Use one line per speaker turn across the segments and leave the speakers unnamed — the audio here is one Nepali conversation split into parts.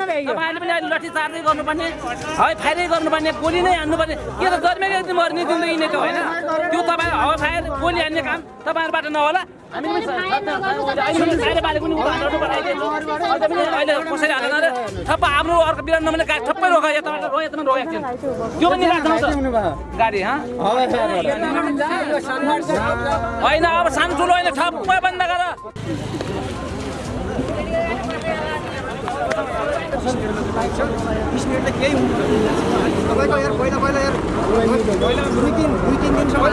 तपाईँहरूले पनि अहिले लट्ठी चार्जै गर्नुपर्ने हावा फायरै गर्नुपर्ने गोली नै हान्नुपर्ने। के त जन्मेकै मर्ने नै त होइन। त्यो तपाईँ हावा फायर गोली हान्ने काम तपाईँहरूबाट नहोला। अहिले कसैले हालेन र ठप्प आफ्नो अर्को गाडी ठप्पै रोक थियो। त्यो पनि राख्नु त गाडी हँ? होइन अब सानो ठुलो होइन ठप्पै बन्द गर।
तपाईँको यार पहिला पहिला यार पहिला दुई तिन दुई दिनसम्म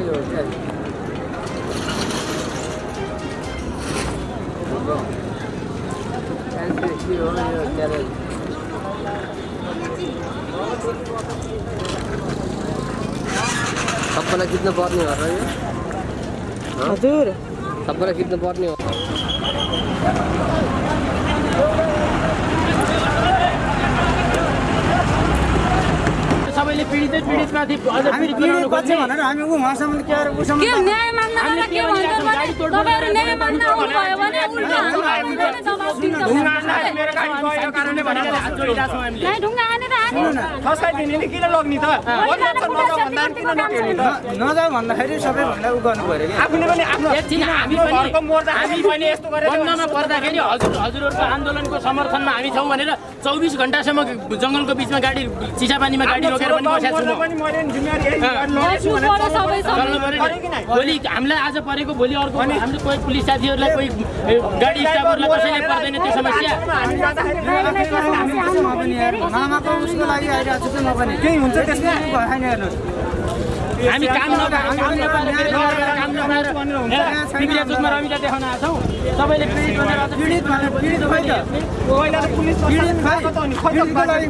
घुम्न के भएको है
सबैलाई जित्नु पर्ने हो? र यो
हजुर
सबैलाई जित्नु पर्ने हो
सबैले पीडितै पीडितमाथि अझ पीडित बनाउनु खोज्ने
भनेर हामी उहाँसम्म के अरे उसँग
के न्याय माग्न आउँदा के भन्छ भने तपाईँहरू न्याय माग्न आउनुभयो भने उल्टा हाम्रो दबाब दिन्छ नै। ढुङ्गा हानेर हाने
नजाऊ भन्दाखेरि सबैभन्दा उ गर्नु पऱ्यो कि
हामी पनि हामी पनि बन्नमा पर्दाखेरि हजुर हजुरहरूको आन्दोलनको समर्थनमा हामी छौँ भनेर चौबिस घन्टासम्म जङ्गलको बिचमा गाडी चिसापानीमा गाडी रोकेर पनि बसेको छु। भोलि हामीलाई आज परेको भोलि अर्को हामीले कोही पुलिस साथीहरूलाई कोही गाडी स्टाफहरूलाई कसैले पर्दैन त्यो समस्या।
उसको लागि आइरहेको छु म पनि। केही हुन्छ त्यसमा? भएन हेर्नुहोस्।
हामी काम देखाउन आएको छौँ। सबैले पीडित भनेर अझ
पीडित भनेर पीडित खै त पीडितको लागि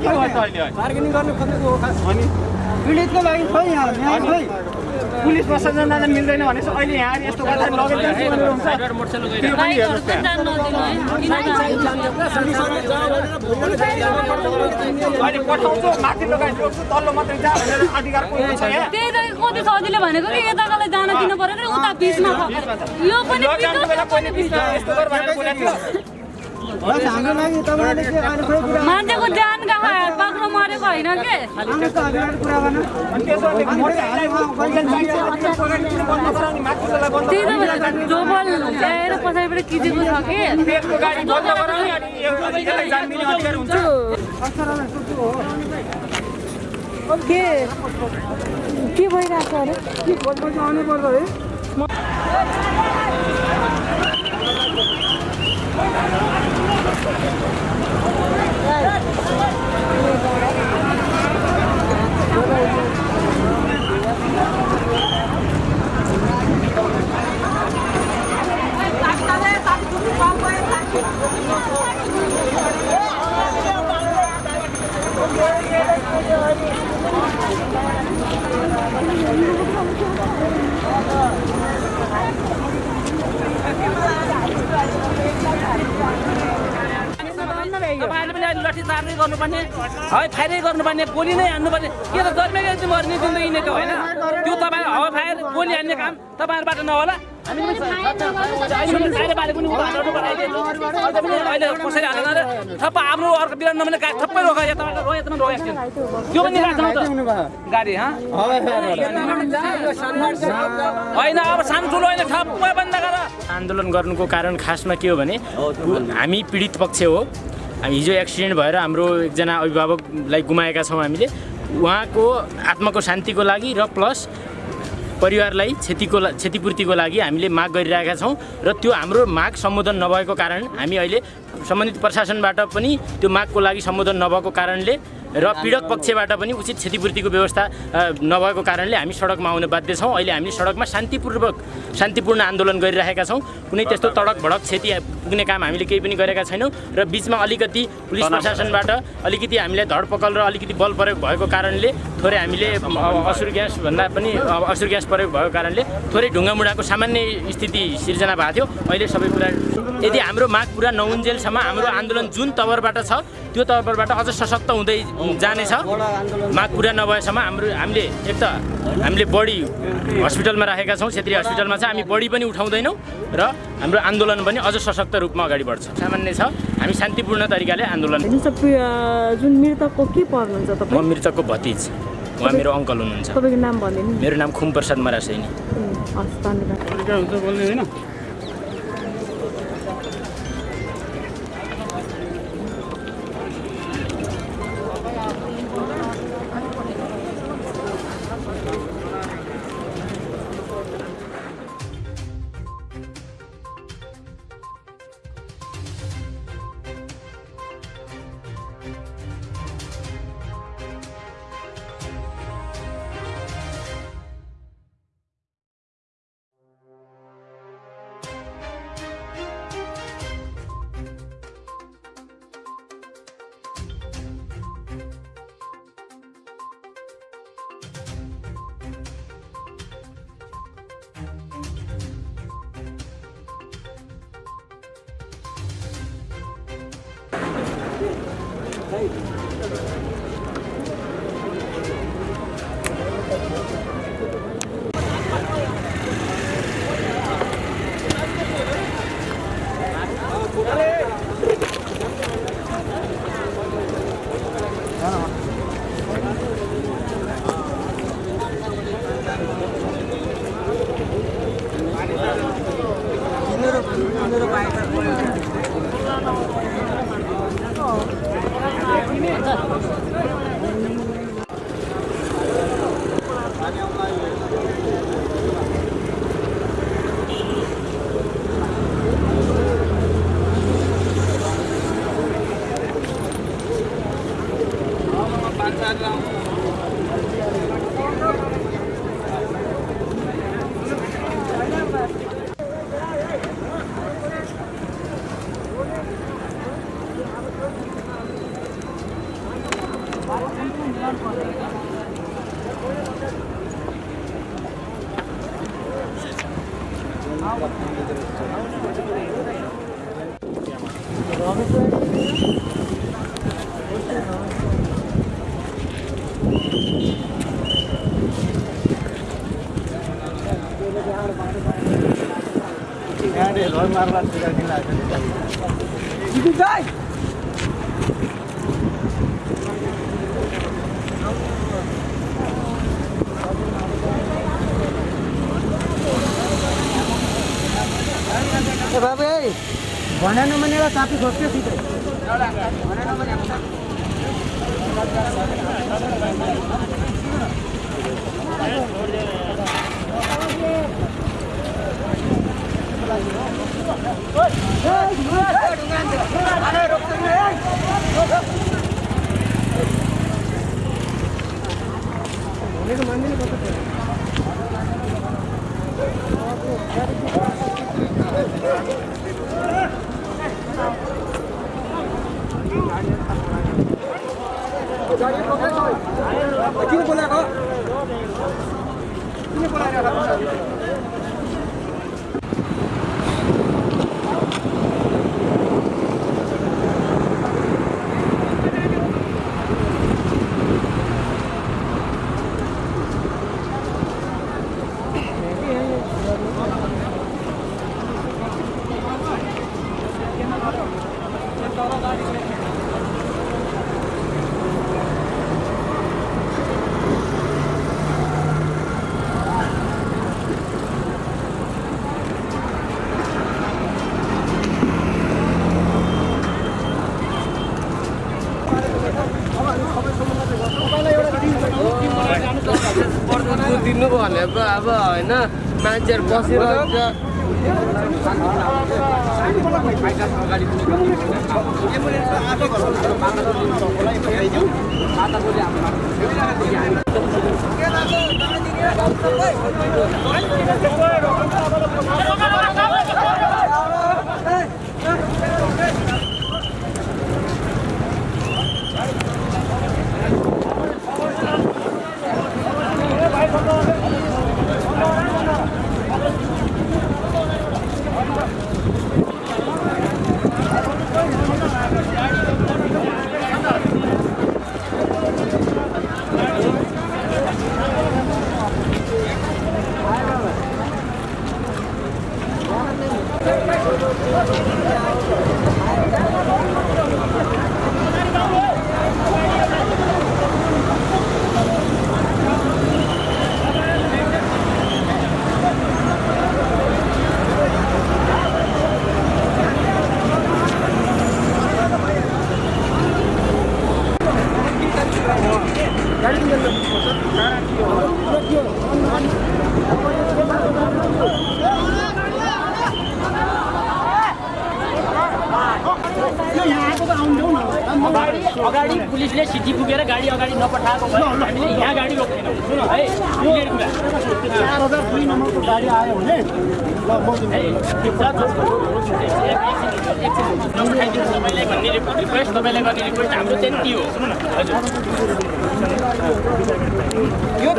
पीडितको लागि खै यहाँ खै
पुलिस प्रशासन जाँदा मिल्दैन भने चाहिँ अहिले यहाँ यस्तो गर्दा? अहिले पठाउँछु तल्लो मात्रै जा भनेर अधिकार छ यहाँ?
त्यही त कति सजिलो भनेको कि यताकोलाई जान दिनु पऱ्यो कि उता बिचमा यो पनि मान्छेको ज्यान कहाँ बाक्लो मरेको होइन के? त्यही त भनेको डबल ल्याएर पछाडिबाट किचेको छ कि?
जान
के? के भइरहेको छ अरे?
आउनु पर्छ है
तपाईँहरूले पनि अहिले लट्ठी चार्जै गर्नुपर्ने हावा फायरै गर्नुपर्ने गोली नै हान्नुपर्ने। के त जन्मेकै मर्ने जिन्दगी नै त होइन। त्यो तपाईँ हावा फायर गोली हान्ने काम तपाईँहरूबाट नहोला। अहिले हालेन रे आफ्नो अर्को बिरान गाडी थप्पै यताबाट यतामा त्यो पनि त। गाडी होइन अब होइन ठप्पै बन्द गर।
आन्दोलन गर्नुको कारण खासमा के हो भने हामी पीडित पक्ष हो। हामी हिजो एक्सिडेन्ट भएर हाम्रो एकजना अभिभावकलाई गुमाएका छौँ हामीले। उहाँको आत्माको शान्तिको लागि र प्लस परिवारलाई क्षतिको क्षतिपूर्तिको लागि हामीले माग गरिरहेका छौँ र त्यो हाम्रो माग सम्बोधन नभएको कारण हामी अहिले सम्बन्धित प्रशासनबाट पनि त्यो मागको लागि सम्बोधन नभएको कारणले र पीडक पक्षबाट पनि उचित क्षतिपूर्तिको व्यवस्था नभएको कारणले हामी सडकमा आउन बाध्य छौँ। अहिले हामीले सडकमा शान्तिपूर्वक शान्तिपूर्ण आन्दोलन गरिरहेका छौँ। कुनै त्यस्तो तडक भडक क्षति पुग्ने काम हामीले केही पनि गरेका छैनौँ र बिचमा अलिकति पुलिस प्रशासनबाट अलिकति हामीलाई धडपकड र अलिकति बल प्रयोग भएको कारणले थोरै हामीले असुर ग्यास भन्दा पनि असुर ग्यास प्रयोग भएको कारणले थोरै ढुङ्गामुढाको सामान्य स्थिति सिर्जना भएको थियो। अहिले सबै कुरा यदि हाम्रो माग पुरा नहुन्जेलसम्म हाम्रो आन्दोलन जुन तवरबाट छ त्यो तवरबाट अझ सशक्त हुँदै जानेछ। माग पुरा नभएसम्म हाम्रो हामीले एक त हामीले बढी हस्पिटलमा राखेका छौँ। क्षेत्रीय हस्पिटलमा छ हामी बढी पनि उठाउँदैनौँ र हाम्रो आन्दोलन पनि अझ सशक्त रूपमा अगाडि बढ्छ। सामान्य छ हामी शान्तिपूर्ण तरिकाले आन्दोलन
जुन मृतकको के पर्नुहुन्छ
म मृतकको भतिज। उहाँ मेरो अङ्कल हुनुहुन्छ।
तपाईँको नाम भनिदिनु नि?
मेरो नाम खुम प्रसाद मरासैनी
Did you
die? बाबू भन मने साफी खोज्थ्यो सिधै भन मने な。
दिनु भनेको अब होइन मान्छेहरू बसिरहेको
अगाडि पुलिसले सिटी पुगेर गाडी अगाडि नपठाएको भए हामीले यहाँ गाडी रोक्दैनौँ है क्लियर कुरा
चार हजार दुई नम्बरको गाडी आयो भने
कुरा नपठाइदिनु तपाईँलाई भन्ने रिपोर्ट रिक्वेस्ट तपाईँलाई गर्ने रिक्वेस्ट हाम्रो चाहिँ त्यो हो सुन्नु न हजुर
यो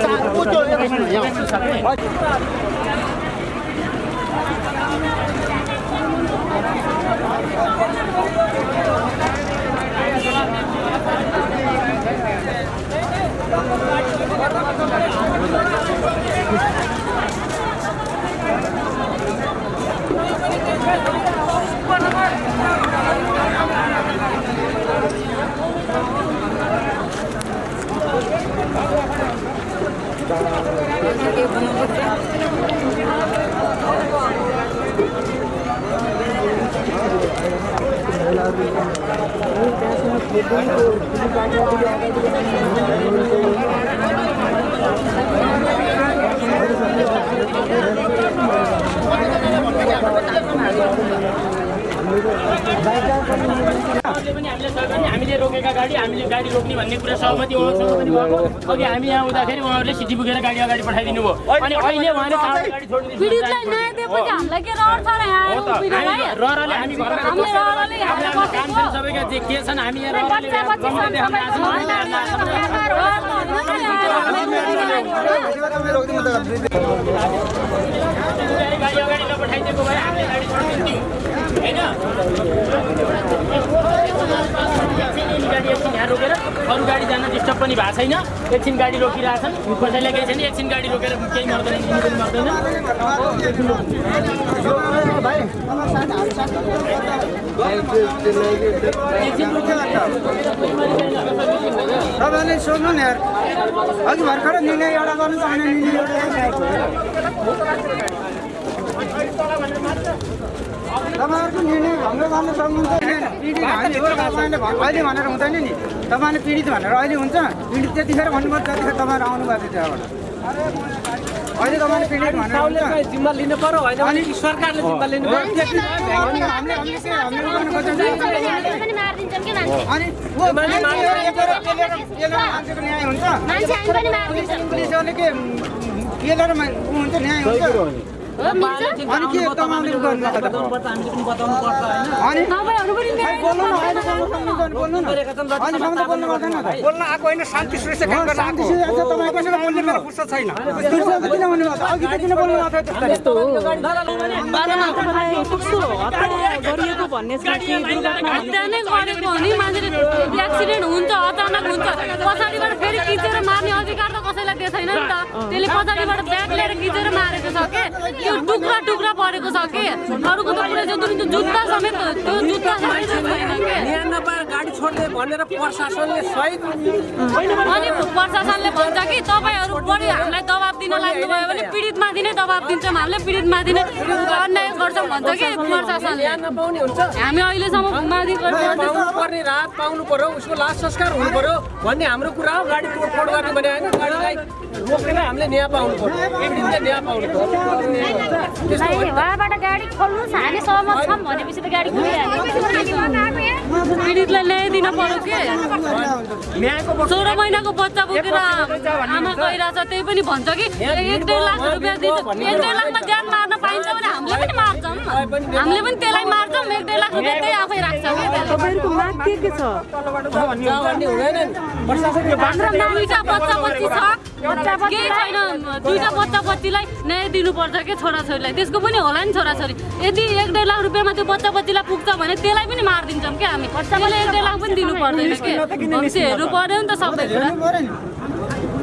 चार ऊ त्यो यहाँ
उहाँहरूले पनि हामीलाई सहयोग गर्ने हामीले रोकेका गाडी हामीले गाडी रोक्ने भन्ने कुरा सहमति उहाँसँग पनि भएको। अघि हामी यहाँ हुँदाखेरि उहाँहरूले सिटी पुगेर गाडी अगाडि पठाइदिनु भयो। अनि अहिले उहाँले? हामी रहरले सबैका जे के छन् हामी यहाँ रोकेर अरू गाडी जान डिस्टर्ब पनि भएको छैन एकछिन गाडी रोकिरहेछन् कसैलाई केही छैन एकछिन गाडी रोकेर केही मर्दैन मर्दैन
तपाईँले सोध्नु नि अघि भर्खर निर्णय एउटा गर्नु त निर्णय तपाईँहरूको निर्णय भङ्ग गर्न सक्नुहुन्छ अहिले भनेर हुँदैन नि तपाईँले पीडित भनेर अहिले हुन्छ पीडित त्यतिखेर भन्नुभयो त्यतिखेर तपाईँहरू आउनुभएको थियो त्यहाँबाट अहिले तपाईँले पीडित भनेर हुन्छ।
जिम्मा लिनु पर्यो होइन
अनि
सरकारले जिम्मा लिनु पर्यो।
हामीले के हामीले गर्नु खोज्छौँ
पनि मारिदिन्छन् कि मान्छे?
अनि ऊ मान्छे एकेर पेलेर पेलेर मान्छेको न्याय हुन्छ। बोल्नु
आएको होइन शान्ति
भन्नु भएको अघि त किन बोल्नु भएको थियो त्यस्तो
तपाईँलाई कस्तो हत्या गरिएको भन्ने चाहिँ के दुर्घटना
हत्या नै गरेको हो नि मान्छेले एक्सिडेन्ट हुन्छ अचानक हुन्छ पछाडिबाट फेरि खिचेर मार्ने अधिकार त कसैलाई दिएको छैन नि त त्यसले पछाडिबाट ब्याग लिएर खिचेर मारेको छ के त्यो टुक्रा टुक्रा परेको छ के? अरूको त जो त्यो जुत्ता समेत त्यो जुत्ता समेत
गाडी छोड्दै भनेर प्रशासनले सहित
अनि प्रशासनले भन्छ कि तपाईँहरू बढी हामीलाई दबाब दिन लाग्नुभयो भने पीडितमाथि नै दबाब दिन्छौँ हामीले पीडितमाथि नै अन्याय गर्छौँ भन्छ कि प्रशासनले। हामी अहिलेसम्म
पर्ने राहत पाउनु पर्यो उसको लास संस्कार हुनु पर्यो भन्ने हाम्रो कुरा हो। गाडी तोडफोड गर्ने भने होइन गाडीलाई
रोकेर हामीले न्याय पाउनु पर्यो। पीडितले न्याय पाउनु पर्यो।
नहीं वहाँबाट गाडी खोल्नुहोस् हामी सहमत छौँ भनेपछि त गाडी खोलिहाल्यो।
पीडितलाई ल्याइ दिन पर्यो के? सोह्र महिनाको बच्चा बोकेर आमा गइरहेछ त्यही पनि भन्छ कि? एक डेढ लाख रुपियाँ दिन्छ एक डेढ लाखमा ज्यान मार्न पाइन्छ भने हामीले पनि मार्छौँ। हामीले पनि त्यसलाई मार्छौँ एक डेढ लाख रुपियाँ त्यही आफै राख्छ कि
के छ
केही छैन बच्चा बच्चीलाई न्याय दिनुपर्छ कि छोराछोरीलाई त्यसको पनि होला नि छोराछोरी यदि एक डेढ लाख रुपियाँमा त्यो बच्चा बच्चीलाई पुग्छ भने त्यसलाई पनि मारिदिन्छौँ क्या हामी एक डेढ लाख पनि दिनु पर्दैन कि हेर्नु पर्यो नि त सबै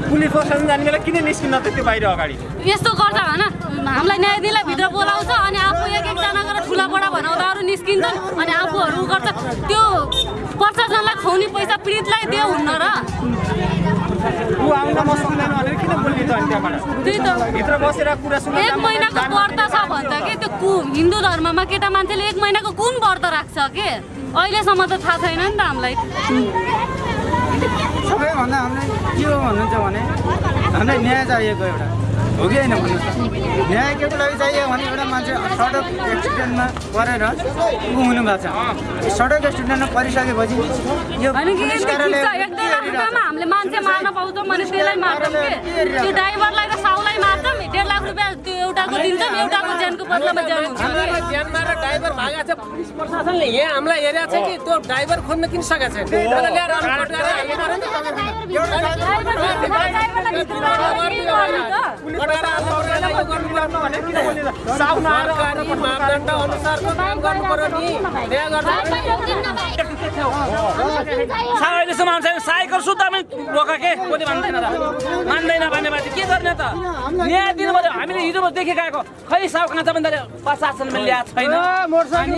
पुलिस प्रशासन जाने बेला किन निस्किन त त्यो बाहिर अगाडि?
यस्तो गर्छ होइन हामीलाई न्याय दिनलाई भित्र बोलाउँछ अनि आफू एक एकजना गरेर ठुला बडा भनाउँदा अरू निस्किन्छन् अनि आफूहरू गर्छ। त्यो प्रशासनलाई खुवाउने पैसा पीडितलाई दियो हुन्न र। एक महिनाको व्रत छ भन्छ कि त्यो कु हिन्दू धर्ममा केटा मान्छेले एक महिनाको कुन व्रत राख्छ के? अहिलेसम्म त थाहा छैन नि त हामीलाई।
सबैभन्दा हामीलाई के हो भन्नुहुन्छ भने हामीलाई न्याय चाहिएको एउटा हो कि होइन भन्नुहोस् त न्याय केको लागि चाहियो भने एउटा मान्छे सडक एक्सिडेन्टमा परेर ऊ हुनु भएको छ सडक एक्सिडेन्टमा परिसकेपछि यो
हामीले मान्छे मार्न पाउँछौँ भने त्यसलाई मार्छौँ के त्यो ड्राइभरलाई र साउलाई मार्छौँ रुपियाँ त्यो एउटाको दिन्छौँ ज्यानको बदलामा
ड्राइभर छ पुलिस प्रशासनले यहाँ हामीलाई हेरेको छ कि त्यो ड्राइभर खोज्न किन सकेको छैन मापदण्ड अनुसारको काम गर्नु पर्यो नि।
अहिलेसम्म आउँछ साइकल सुत्दा पनि रोका के? कसले मान्दैन त। मान्दैन भनेपछि के गर्ने त? न्याय दिनु पर्यो हामीले हिजो देखेको आएको खै साउ काँचा पनि प्रशासनले ल्याएको छैन